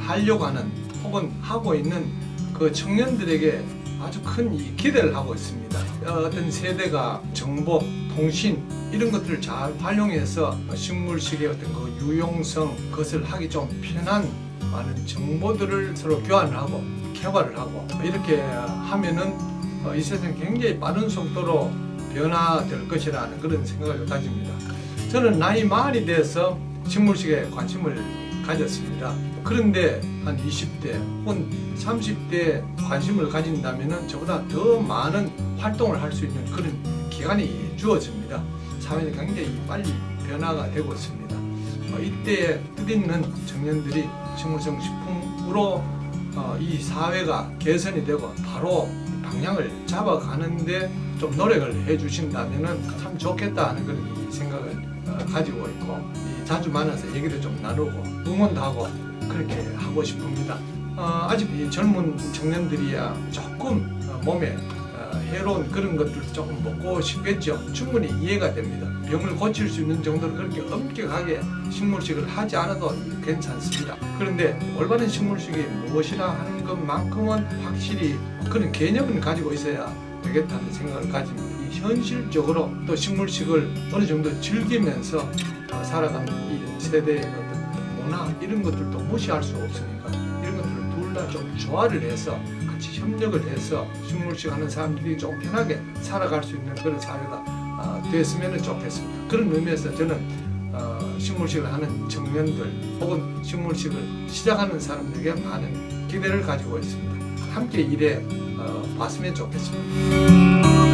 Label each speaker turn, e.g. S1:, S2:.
S1: 하려고 하는 혹은 하고 있는 그 청년들에게 아주 큰이 기대를 하고 있습니다. 어, 어떤 세대가 정보, 통신 이런 것들을 잘 활용해서 식물식의 어떤 그 유용성 그것을 하기 좀 편한 많은 정보들을 서로 교환을 하고 개발을 하고 이렇게 하면은 어, 이 세상이 굉장히 빠른 속도로 변화될 것이라는 그런 생각을 가집니다. 저는 나이 많이 돼서 식물식에 관심을 가졌습니다. 그런데 한 20대 혹은 30대에 관심을 가진다면 저보다 더 많은 활동을 할 수 있는 그런 기간이 주어집니다. 사회는 굉장히 빨리 변화가 되고 있습니다. 어, 이때에 뜻있는 청년들이 식물성 식품으로 어, 이 사회가 개선이 되고 바로 방향을 잡아가는데 좀 노력을 해주신다면 참 좋겠다 하는 그런 생각을 어, 가지고 있고 이 자주 만나서 얘기도 좀 나누고 응원도 하고 그렇게 하고 싶습니다. 어, 아직 이 젊은 청년들이야 조금 어, 몸에 어, 해로운 그런 것들 조금 먹고 싶겠죠. 충분히 이해가 됩니다. 병을 고칠 수 있는 정도로 그렇게 엄격하게 식물식을 하지 않아도 괜찮습니다. 그런데 올바른 식물식이 무엇이라 하는 것만큼은 확실히 그런 개념을 가지고 있어야 되겠다는 생각을 가집니다. 이 현실적으로 또 식물식을 어느 정도 즐기면서 어, 살아가는 이 세대의 어떤 문화 이런 것들도 무시할 수 없으니까 이런 것들을 둘 다 좀 조화를 해서 같이 협력을 해서 식물식 하는 사람들이 좀 편하게 살아갈 수 있는 그런 사회가 어, 됐으면 좋겠습니다. 그런 의미에서 저는 어, 식물식을 하는 청년들 혹은 식물식을 시작하는 사람들에게 많은 기대를 가지고 있습니다. 함께 일해 어, 봤으면 좋겠습니다.